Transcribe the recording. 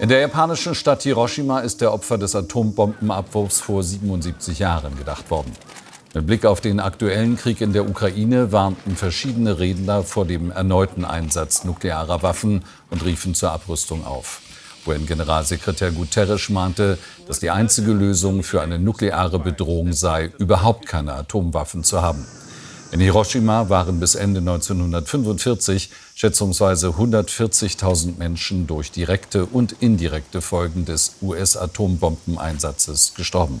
In der japanischen Stadt Hiroshima ist der Opfer des Atombombenabwurfs vor 77 Jahren gedacht worden. Mit Blick auf den aktuellen Krieg in der Ukraine warnten verschiedene Redner vor dem erneuten Einsatz nuklearer Waffen und riefen zur Abrüstung auf. UN-Generalsekretär Guterres mahnte, dass die einzige Lösung für eine nukleare Bedrohung sei, überhaupt keine Atomwaffen zu haben. In Hiroshima waren bis Ende 1945 schätzungsweise 140.000 Menschen durch direkte und indirekte Folgen des US-Atombombeneinsatzes gestorben.